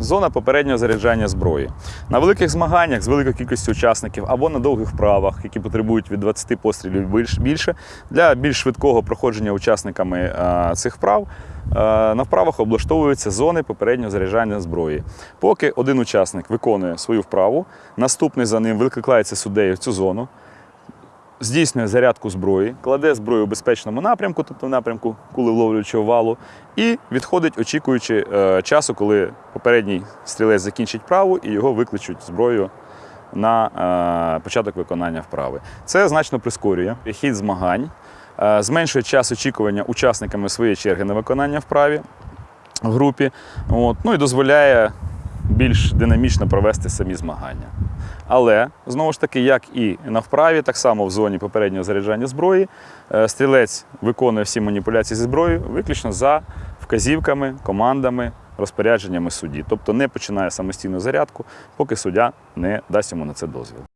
зона попереднього заряджання зброї. На великих змаганнях з великою кількістю учасників або на довгих вправах, які потребують від 20 пострілів більше, для більш швидкого проходження учасниками е, цих вправ е, на вправах облаштовуються зони попереднього заряджання зброї. Поки один учасник виконує свою вправу, наступний за ним викликається суддею в цю зону здійснює зарядку зброї, кладе зброю у безпечному напрямку, тобто в напрямку кулевловлюючого валу, і відходить, очікуючи е, часу, коли попередній стрілець закінчить праву і його викличуть зброєю на е, початок виконання вправи. Це значно прискорює хід змагань, е, зменшує час очікування учасниками своєї черги на виконання вправі в групі, от, ну і дозволяє більш динамічно провести самі змагання. Але знову ж таки, як і на вправі, так само в зоні попереднього заряджання зброї, е, стрілець виконує всі маніпуляції зі зброєю виключно за вказівками, командами, розпорядженнями судді. Тобто не починає самостійну зарядку, поки суддя не дасть йому на це дозвіл.